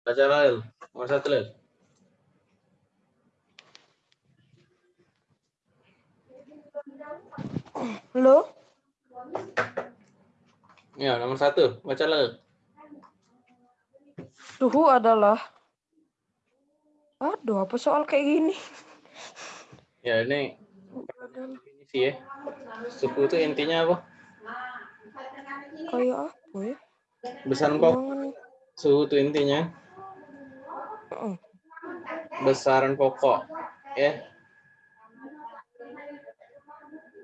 Satu Lel. Halo? Ya, nomor satu. Baca Lel. Suhu adalah... Aduh, apa soal kayak gini? Ya, ini definisi ya. Suku itu intinya apa? Kayak apa ya? Pokok. Jangan... Suhu itu intinya. Besaran pokok. Ya.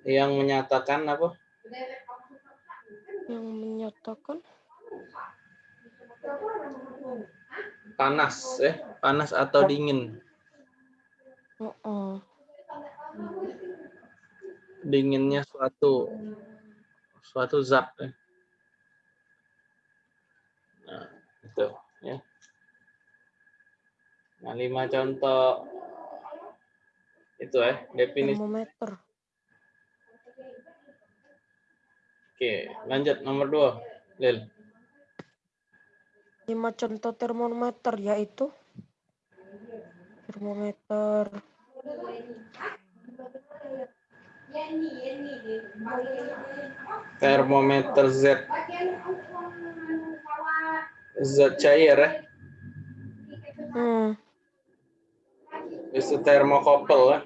Yang menyatakan apa? Yang menyatakan... Panas. ya Panas atau dingin. Heeh. Dinginnya suatu suatu zat. Ya. Nah, itu. Nah, lima contoh itu ya definisi. Termometer. Oke, lanjut nomor dua, Lil. Lima contoh termometer yaitu termometer Termometer Z. Z cair ya. hmm, Itu termokopel ya.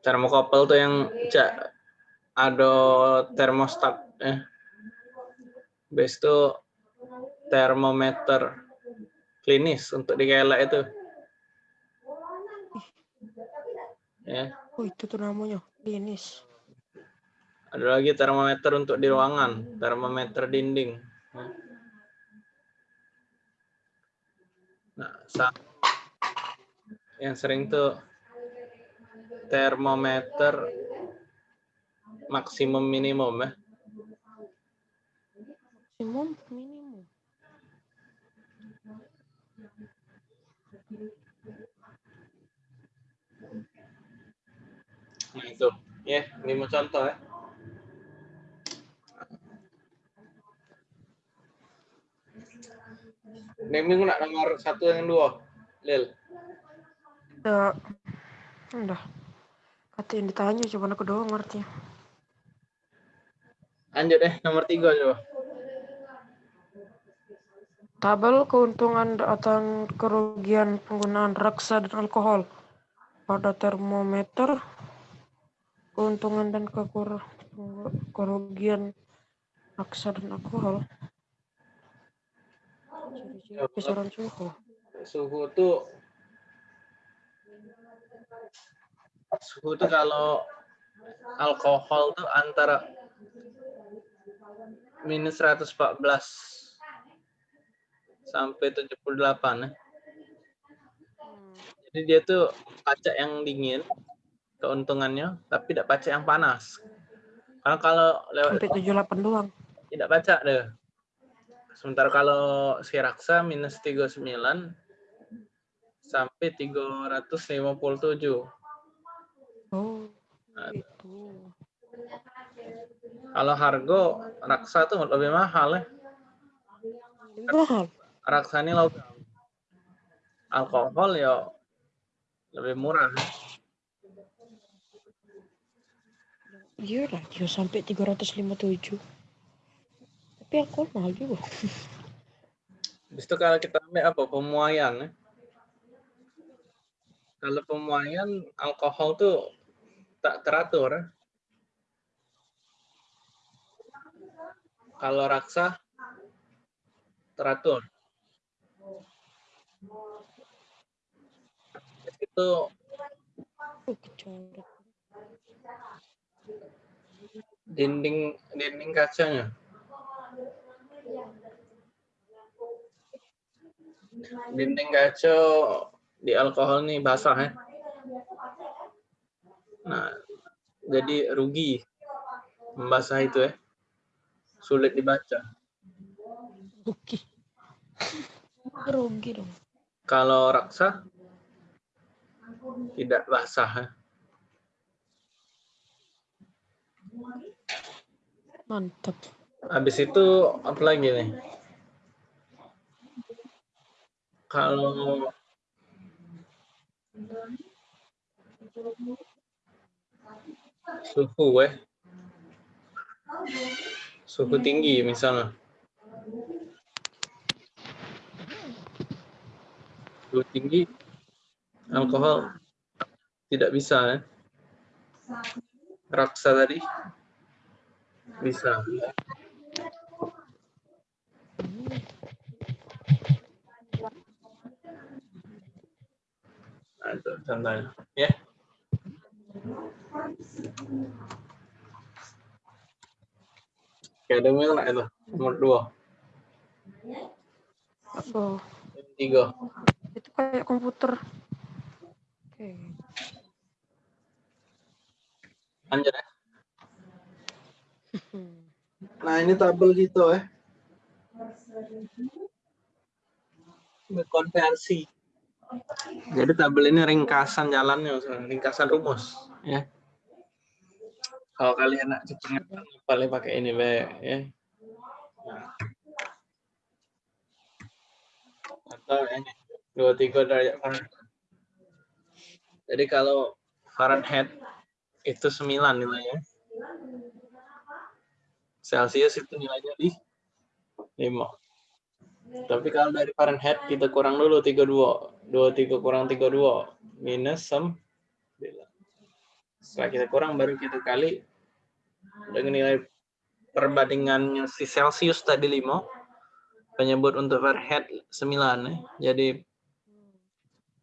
Termokopel tuh yang cak ada termostat ya. Base itu termometer klinis untuk di kelek itu. Ya, oh itu tuh namanya klinis. Ada lagi termometer untuk di ruangan, termometer dinding. Nah, yang sering tuh termometer maksimum minimum ya. Maksimum minimum. Nah itu, ya lima contoh ya. Neming nak nomor satu yang dua, Lil. Ya, udah. Kata yang ditanya coba aku doang ngerti. Lanjut deh, nomor tiga coba. Tabel keuntungan atau kerugian penggunaan raksa dan alkohol pada termometer, keuntungan dan kerugian raksa dan alkohol. Ciri-ciri kisaran suhu. Suhu tuh suhu tuh kalau alkohol tuh antara minus 114 sampai 78 ya. Jadi dia tuh pacak yang dingin keuntungannya, tapi tidak pacak yang panas. Karena kalau lewat Sampai 78 doang. tidak pacak deh. Sementara kalau si raksa minus 39 sampai 357. Oh, Nah, itu. Kalau harga raksa tuh lebih mahal ya. Mahal. Raksa ini logam. Alkohol ya lebih murah. Iya lah, sampai 357. Tapi alkohol mahal juga. Habis itu kalau kita ambil apa? Pemuaian ya. Kalau pemuaian alkohol tuh tak teratur. ya. Kalau raksa teratur. Itu dinding dinding kacanya. Dinding kaca di alkohol nih basah ya. Nah, jadi rugi membasah itu ya. Sulit dibaca. Rugi. Rugi dong. Kalau raksa tidak basah ya. Mantap. Habis itu apa lagi nih? Kalau suhu eh suhu tinggi misalnya suhu tinggi alkohol tidak bisa eh? raksa tadi bisa nah, itu contohnya ya Oke, ada nggak itu? Nomor dua. Oh, Tiga. itu kayak komputer. Oke. Lanjut ya. Nah, ini tabel gitu ya. Ini konversi. Jadi tabel ini ringkasan jalannya, ringkasan rumus, ya. Kalau kalian nak cepat paling pakai ini, be, ya. Nah. Atau ini dua tiga derajat Fahrenheit. Jadi kalau Fahrenheit itu 9 nilainya. Celsius itu nilainya di 5. Tapi kalau dari Fahrenheit kita kurang dulu 32. 23 kurang 32 minus 9. Setelah kita kurang baru kita kali dengan nilai perbandingannya si Celsius tadi 5. Penyebut untuk Fahrenheit 9 ya. Eh. Jadi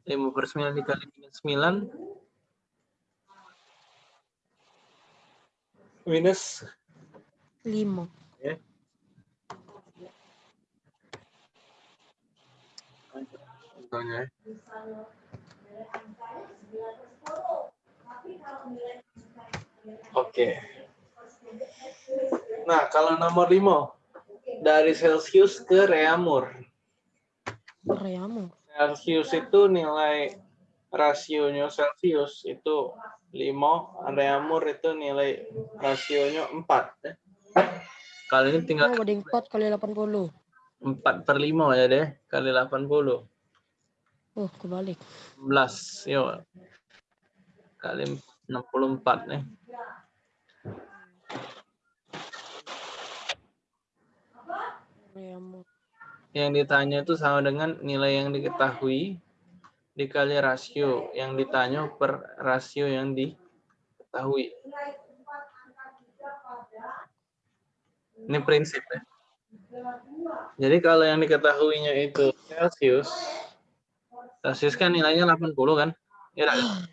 5 per 9 dikali minus 9 minus 5 Contohnya. ya. Oke. Nah, kalau nomor 5 dari Celsius ke Reaumur. Reamu. Celsius itu nilai rasionya Celsius itu 5, Reaumur itu nilai rasionya 4. ya. Kali ini tinggal Oh, banding 4 kali 80. 4 per 5 ya deh, kali 80. Oh, kebalik. 11, yuk. Kali 64 nih. Yang ditanya itu sama dengan nilai yang diketahui dikali rasio. Yang ditanya per rasio yang diketahui. Ini prinsip ya. Jadi kalau yang diketahuinya itu Celsius, Celsius kan nilainya 80 kan? Ya, nggak?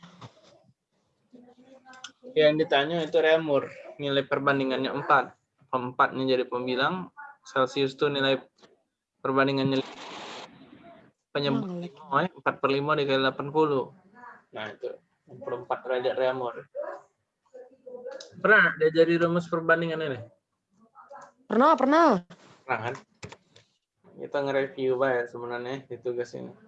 yang ditanya itu Reaumur, nilai perbandingannya 4. Empatnya jadi pembilang, Celsius itu nilai perbandingannya penyebut Ngelek. 5, ya, 4 per 5 dikali 80. Nah itu 64 derajat Reaumur. Pernah diajari rumus perbandingan ini? Pernah, pernah. Pernah kan? Kita nge-review ya sebenarnya di tugas ini.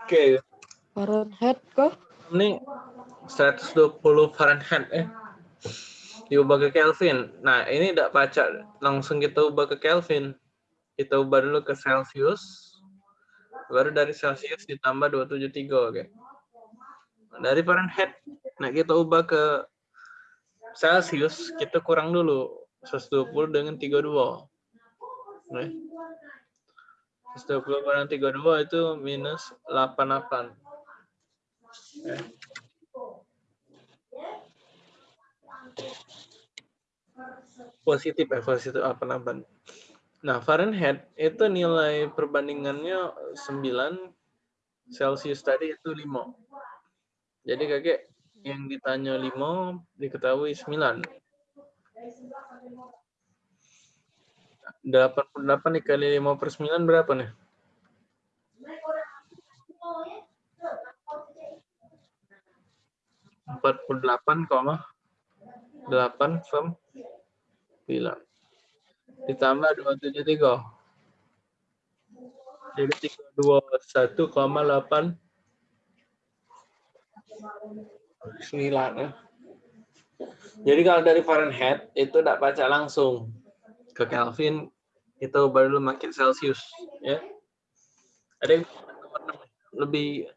Oke, Fahrenheit kah? ini 120 Fahrenheit eh diubah ke Kelvin. Nah, ini tidak baca langsung kita ubah ke Kelvin. Kita ubah dulu ke Celsius. Baru dari Celsius ditambah 273, oke. Dari Fahrenheit, nah kita ubah ke Celsius, kita kurang dulu 120 dengan 32. Oke. 120 kurang 32 itu minus 88. Oke. positif ya positif apa namanya nah Fahrenheit itu nilai perbandingannya 9 Celsius tadi itu 5 jadi kakek yang ditanya 5 diketahui 9 88 dikali 5 per 9 berapa nih? Empat puluh delapan koma delapan sembilan ditambah dua tujuh tiga Jadi 321,8 9 ya. Jadi kalau dari Fahrenheit itu tidak baca langsung ke Kelvin itu baru makin Celsius ya. Ada yang lebih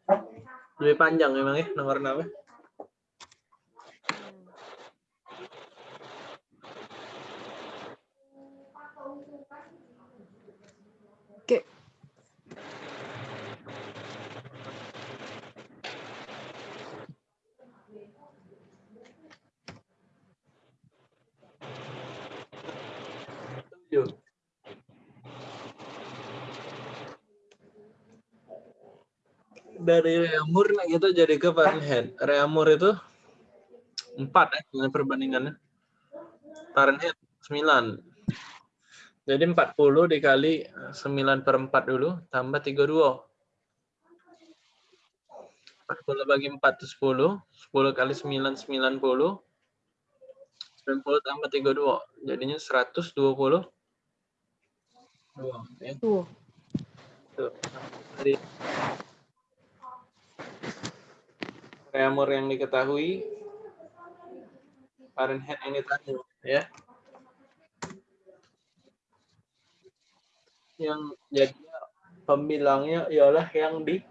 lebih panjang memang ya nomor 6 ya. Oke. Tujuh. Dari Reamur kita jadi ke Fahrenheit. Reamur itu empat ya dengan perbandingannya. Fahrenheit 9. Jadi 40 dikali 9 per 4 dulu, tambah 32. 40 bagi 4 itu 10. 10 kali 9, 90. 90 tambah 32. Jadinya 120. Dua, ya. Tuh. Tuh. Jadi, Reamur yang diketahui Fahrenheit yang ditanya ya. Yang jadi pembilangnya ialah yang di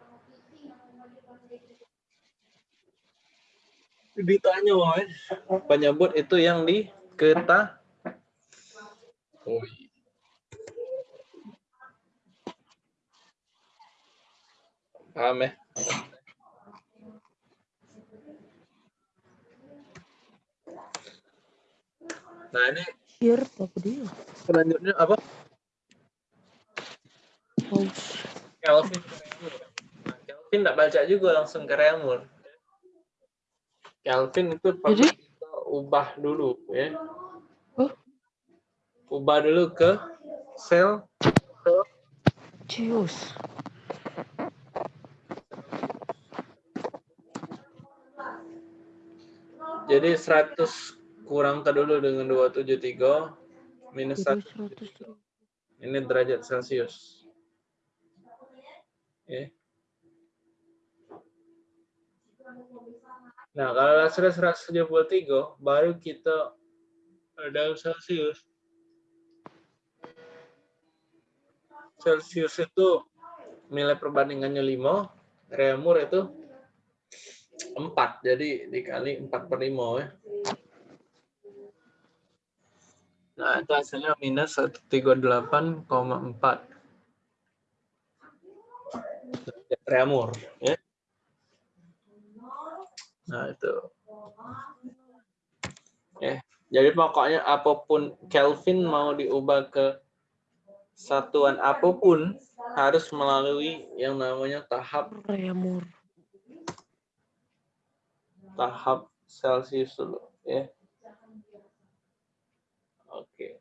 ditanya woy. penyebut itu yang di keta oh, paham ya nah ini Here apa dia? selanjutnya apa Oh, Kelvin ke. Nah, Kelvin tidak baca juga langsung ke Reamur. Kelvin itu perlu Jadi? kita ubah dulu ya. Oh. Ubah dulu ke sel Cius. jadi 100 kurang ke dulu dengan 273 minus Jadi 1 100. ini derajat Celcius. Ya. Nah, kalau lasernya 173, baru kita ada Celsius. Celsius itu nilai perbandingannya 5, Reaumur itu 4, jadi dikali 4 per 5 ya. Nah, itu hasilnya minus 138,4. Reaumur, ya. Nah, itu. Ya, jadi pokoknya apa pun Kelvin mau diubah ke satuan apa pun harus melalui yang namanya tahap Reamur. tahap Celsius dulu, ya. Oke.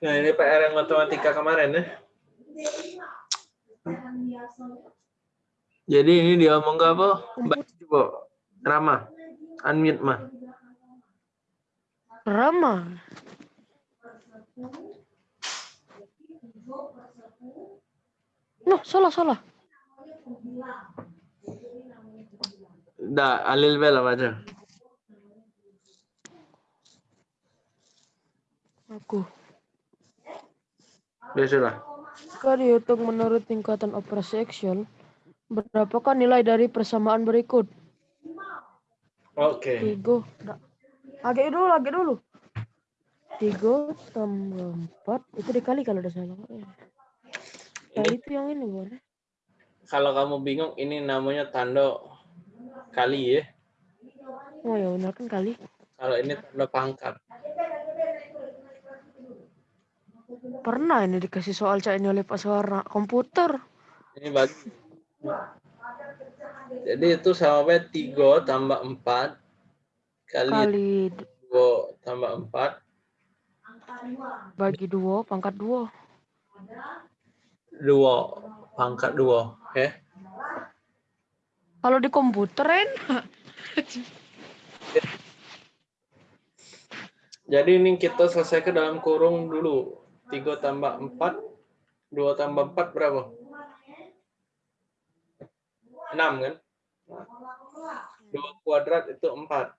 Nah, ini PR yang matematika kemarin ya. Jadi ini dia ngomong ke apa? Baca coba. Rama. Unmute mah. Rama. No, salah salah. Da, Alil Bella baca. Aku. Biasalah. Jika dihitung menurut tingkatan operasi action, berapakah nilai dari persamaan berikut? Oke. Tiga. Nggak. Lagi dulu, lagi dulu. Tiga tambah empat itu dikali kalau udah salah. Kali Ini itu yang ini boleh. kalau kamu bingung ini namanya tanda kali ya. Oh ya benar kan kali. Kalau ini tanda pangkat. Pernah ini dikasih soal cak ini oleh Pak Suara komputer. Ini bagi. Jadi itu sama 3 tambah 4 kali Kali 2 tambah 4 bagi dua pangkat dua. 2 pangkat 2 ya. Kalau di komputer enak. Jadi ini kita selesai ke dalam kurung dulu. 3 tambah 4. 2 tambah 4 berapa? 6 kan? Nah, 2 kuadrat itu 4.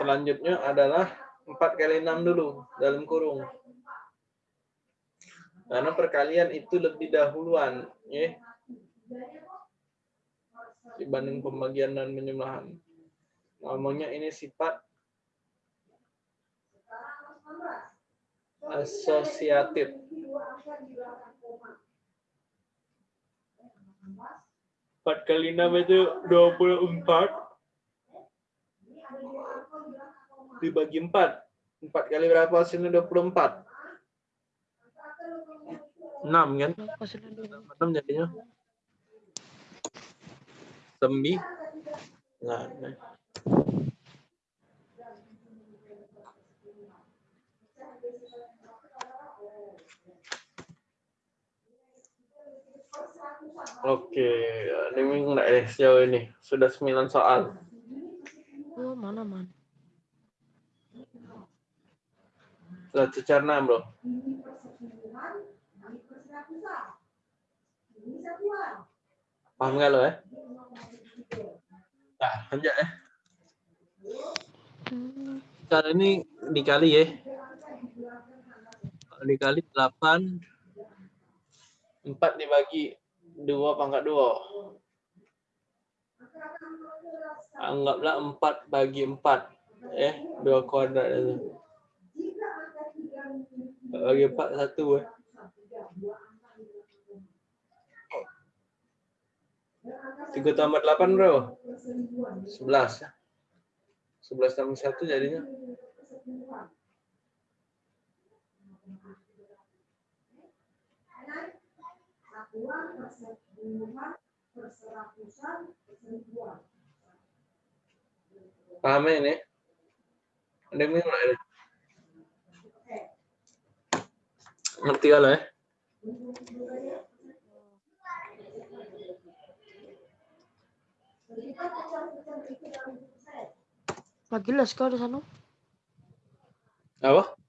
Selanjutnya adalah 4 kali 6 dulu dalam kurung. Karena perkalian itu lebih dahuluan. Ya. Dibanding pembagian dan penjumlahan. Namanya ini sifat asosiatif. Empat kali enam itu dua puluh empat dibagi empat. Empat kali berapa hasilnya dua puluh empat? Enam kan? Enam jadinya. Sembilan. Nah, Oke, ini enggak ya sejauh ini. Sudah 9 soal. Oh, mana, man? Sudah cecerna, bro. Paham nggak lo ya? Nah, lanjut ya. Kali ini dikali ya. Dikali 8 4 dibagi 2 pangkat 2. Anggaplah 4 bagi 4. Eh, 2 kuadrat itu. Bagi 4, 1. Eh. Tiga tambah delapan bro, sebelas. Sebelas tambah satu jadinya persatuan, persepuluhan, perseratusan, perseribuan. Paham ini? Ada yang nggak ini? Ngerti kalau ya? Lagi les kau di sana? Apa?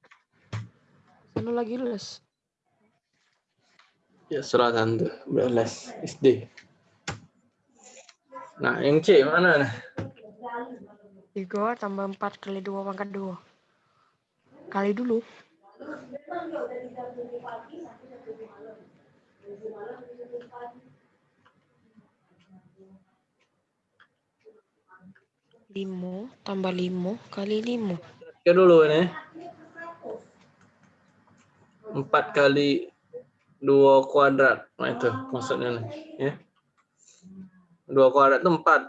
Sana lagi les. Ya, suratan tuh, beres SD. Nah, yang C mana? Nah? 3 tambah 4 kali 2 pangkat 2. Kali dulu. Limo tambah limo kali limo. Ya dulu ini. Empat kali dua kuadrat. Nah itu maksudnya nih. Ya. Dua kuadrat itu empat.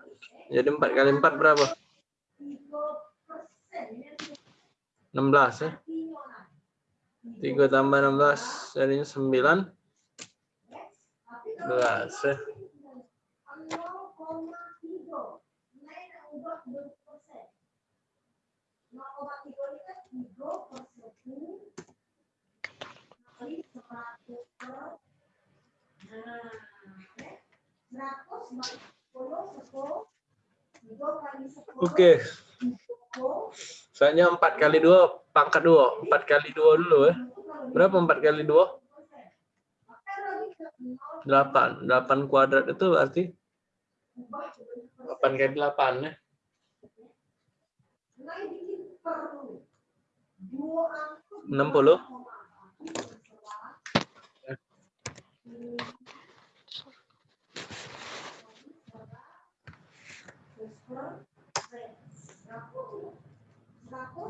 Jadi empat kali empat berapa? 16 ya. Tiga tambah 16 jadinya 9. 11 ya. Oke. Soalnya 4 kali 2 pangkat 2. 4 kali 2 dulu ya. Berapa 4 kali 2? 8. 8 kuadrat itu berarti 8 kali 8 ya. 60.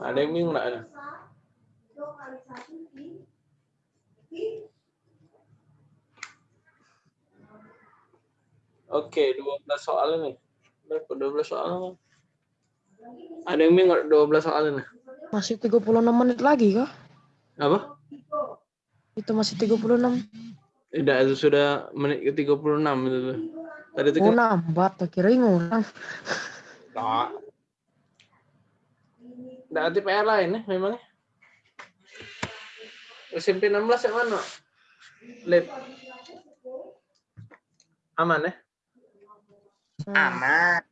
Ada yang bingung nggak? ada? Oke, 12 soal ini. Berapa 12 soal? Ada yang bingung 12 soal ini? Masih 36 menit lagi kah? Apa? Itu masih 36. Tidak, itu sudah menit ke 36 itu. tuh. Tadi itu Oh, kan nambah kira ngurang. Nggak. Nggak ada PR lain ya memangnya. SMP 16 yang mana? Lip. Aman ya? Aman.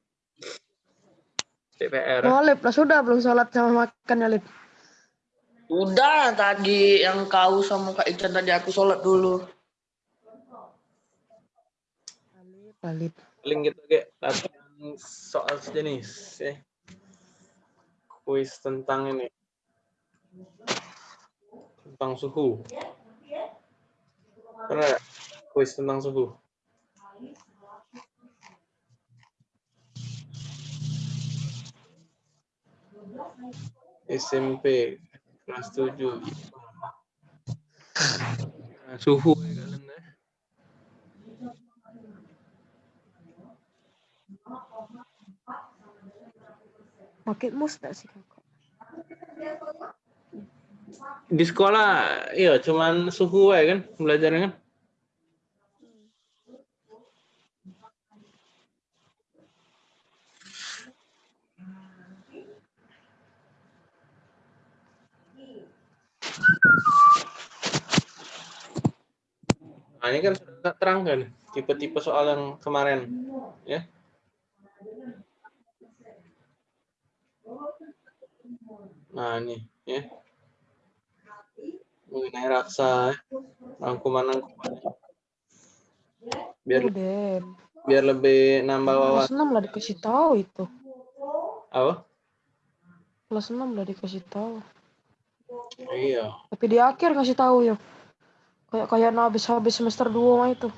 TPR. Oh, Lip, lah sudah belum sholat sama makan ya, Lip? Udah tadi yang kau sama Kak Ican tadi aku sholat dulu. Lip, lah, Lip. Paling gitu kayak latihan soal sejenis ya. Kuis tentang ini. Tentang suhu. Pernah? Kuis tentang suhu. SMP kelas 7 Nah, suhu ya kalian ya. Pakai mus nggak sih, kakak? Di sekolah iya cuman suhu ya kan belajarnya kan. Nah, ini kan sudah terangkan tipe-tipe soal yang kemarin, ya. Nah, ini, ya. Mengenai raksa, ya. rangkuman-rangkuman. Biar Udah. biar lebih nambah Kelas wawasan. 6 lah dikasih tahu itu. Apa? Kelas 6 lah dikasih tahu. Iya, Tapi di akhir kasih tahu ya. Kayak kayak nah, habis habis semester 2 mah itu.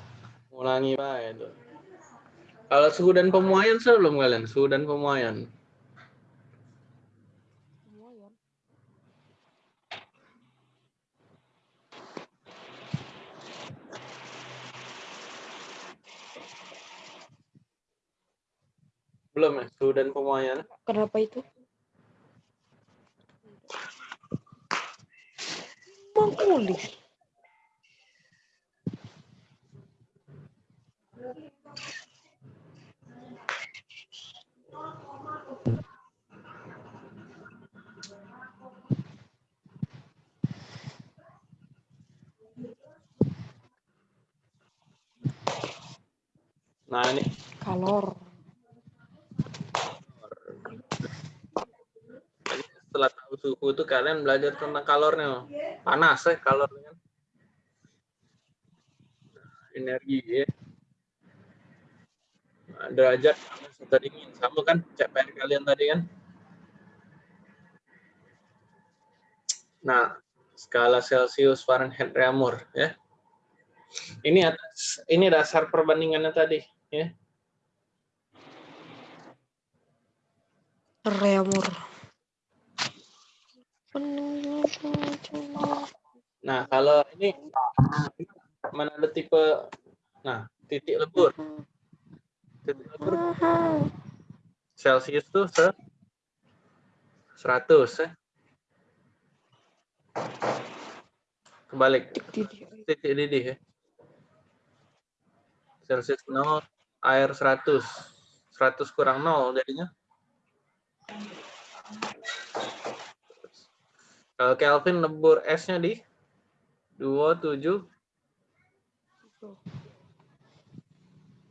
ulangi pak itu. Kalau suhu dan pemuaian sebelum kalian suhu dan pemuaian. Belum ya suhu dan pemuaian. Kenapa itu? Mangkuli. Nah ini Kalor. Jadi setelah tahu suhu itu kalian belajar tentang kalornya. Panas ya kalornya. kan. Energi ya. Nah, derajat sudah dingin sama kan CPR kalian tadi kan. Nah, skala Celsius, Fahrenheit, Reaumur ya. Ini atas ini dasar perbandingannya tadi ya. Reamur. Nah, kalau ini mana ada tipe nah, titik lebur. Titik lebur Celsius tuh se 100 ya. Kebalik titik didih ya. Celsius 0, air 100. 100 kurang 0 jadinya. Kalau Kelvin lebur S-nya di 27.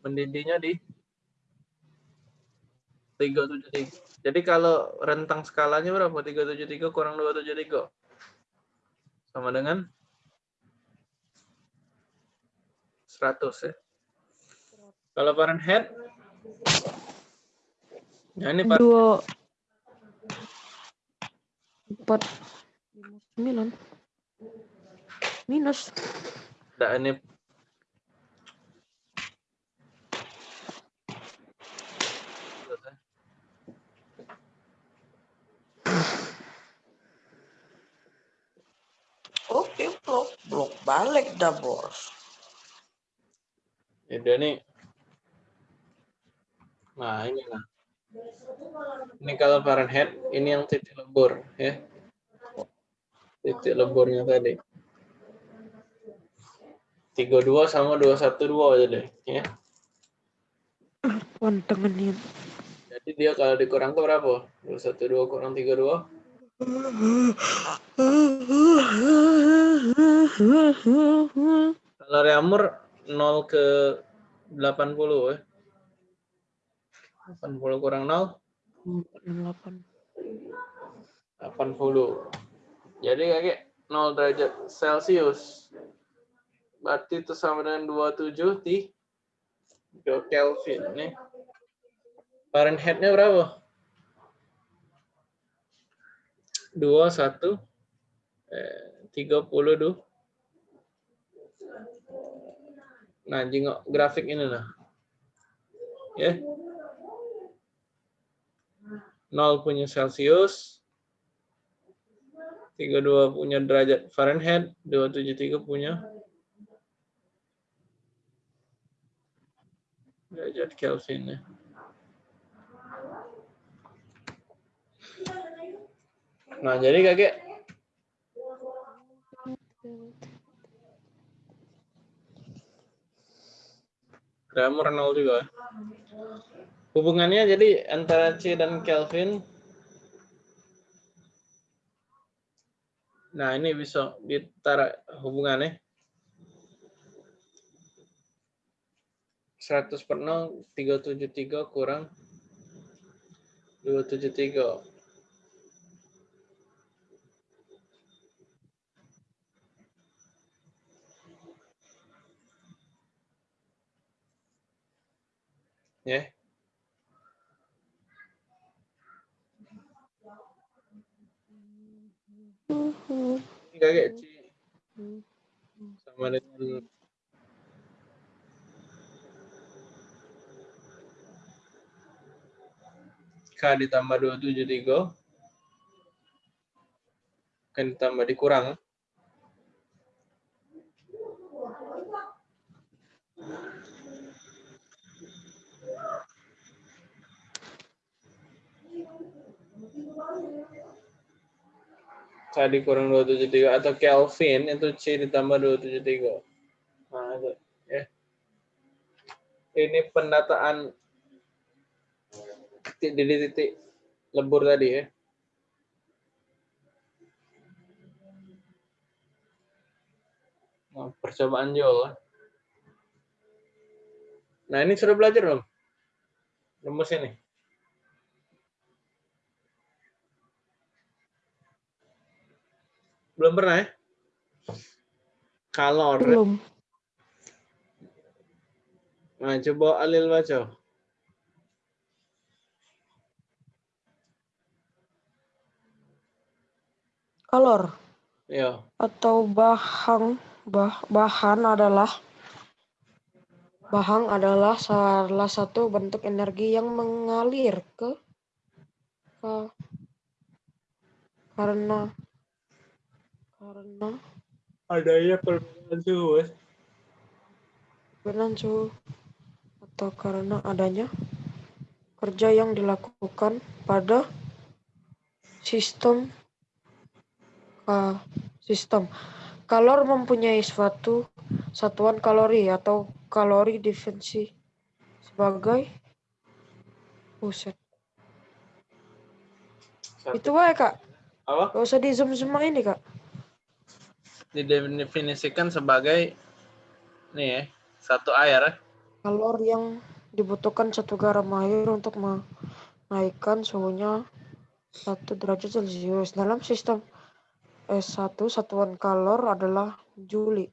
Mendidihnya di 373. Jadi kalau rentang skalanya berapa? 373 kurang 273. Sama dengan 100 ya. Kalau Fahrenheit? Nah ini Fahrenheit. 2 4 Sembilan. Minus. Nah, ini Oke, blok blok balik dah bos. Ya udah nih. Nah, ini lah. Ini kalau Fahrenheit, ini yang titik lebur, ya. Titik leburnya tadi. 32 sama 212 aja deh, ya. Pantangan ini. Jadi dia kalau dikurang ke berapa? 212 kurang 32? Kalau Reamur 0 ke 80 ya. 80 kurang 0, 468. 80. Jadi kakek 0 derajat Celcius. Berarti itu sama dengan 27 di Kelvin nih. Fahrenheit-nya berapa? 2, 1, eh, 30, Nah, jengok grafik ini lah. Ya. 0 punya Celcius, 32 punya derajat Fahrenheit, 273 punya derajat Kelvin ya. Nah, jadi kakek grammar nol juga. Hubungannya jadi antara C dan Kelvin. Nah, ini bisa ditaruh hubungannya. 100 per 0, 373 kurang 273. Ya. Ini kakek C sama dengan K ditambah 273 kan ditambah dikurang K dikurang 273 atau Kelvin itu C ditambah 273. Nah, itu ya. Ini pendataan titik di titik lebur tadi ya. Nah, percobaan Joel. Nah, ini sudah belajar belum? Rumus ini. Belum pernah ya? Kalor. Belum. Nah, coba Alil baca. Kalor Ya. atau bahan bah, bahan adalah bahan adalah salah satu bentuk energi yang mengalir ke, ke karena karena Adanya perbedaan suhu. Perbedaan suhu atau karena adanya kerja yang dilakukan pada sistem ka- sistem. Kalor mempunyai suatu satuan kalori atau kalori definisi sebagai buset. Satu. itu wae kak. Apa? gak usah di zoom semua ini kak Didefinisikan sebagai nih ya, satu air. ya. kalor yang dibutuhkan satu garam air untuk menaikkan suhunya satu derajat celcius dalam sistem S1 satuan kalor adalah Juli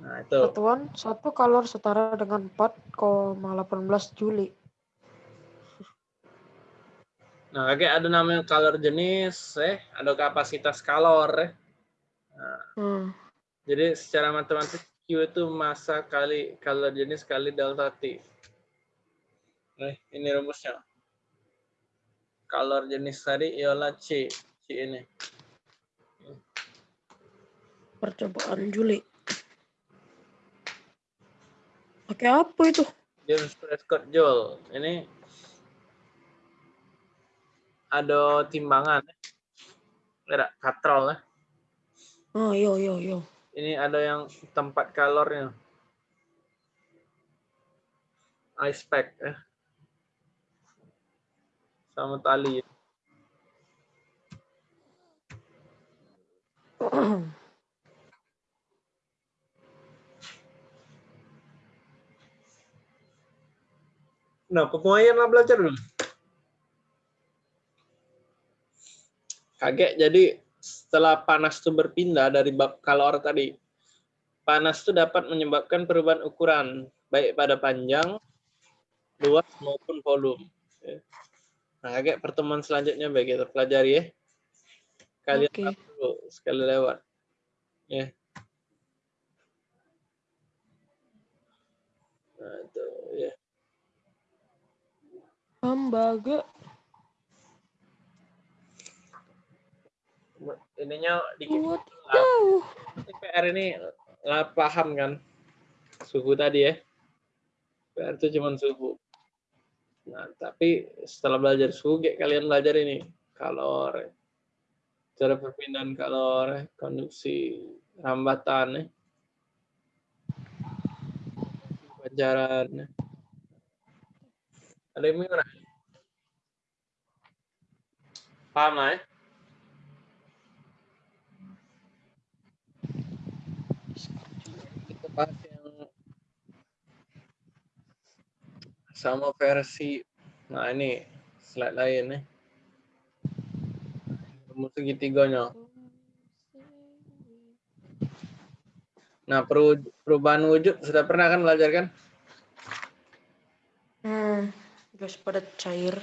Nah, itu. satuan satu kalor setara dengan 4,18 Juli Nah, kakek ada namanya kalor jenis, eh, ada kapasitas kalor. Eh. Nah, hmm. jadi secara matematik Q itu massa kali kalor jenis kali delta T. Nah, ini rumusnya. Kalor jenis tadi ialah C. C ini. percobaan Juli pakai apa itu James Prescott Joule. Ini ada timbangan. Ada katrol. eh. Oh yo yo yo Ini ada yang tempat kalornya. Ice pack. Eh. Sama tali. Nah, pemuaian lah belajar dulu. Kaget jadi setelah panas itu berpindah dari bab kalor tadi, panas itu dapat menyebabkan perubahan ukuran baik pada panjang, luas maupun volume. Ya. Nah, kayak pertemuan selanjutnya baik kita pelajari ya. Kalian tahu dulu sekali lewat. Ya. Nah, itu ya. Hambaga. Ininya dikit jauh. Nanti PR ini lah paham kan suhu tadi ya. PR itu cuma suhu. Nah, tapi setelah belajar suhu, kayak kalian belajar ini kalor, cara perpindahan kalor, konduksi, rambatan, ya. Pelajaran. ya. Ada yang gimana? Paham lah ya? Bahas yang sama versi. Nah ini slide lain nih. Rumus segitiganya. Nah peru- perubahan wujud sudah pernah kan belajar kan? Hmm. Gas padat cair.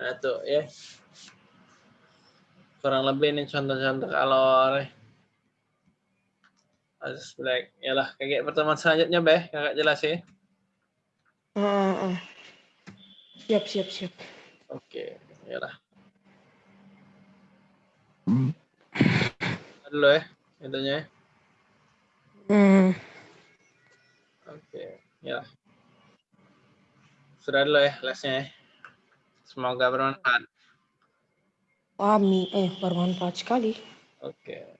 Nah tuh ya. Kurang lebih ini contoh-contoh kalor. Harus black. Yalah, kayak pertemuan selanjutnya, Beh. Kakak jelas ya. Ah, ah. Siap, siap, siap. Oke, yalah. Dulu ya, itunya ya. Hmm. Oke, ya. Sudah dulu ya lesnya ya. Semoga bermanfaat. Amin. Eh, bermanfaat sekali. Oke.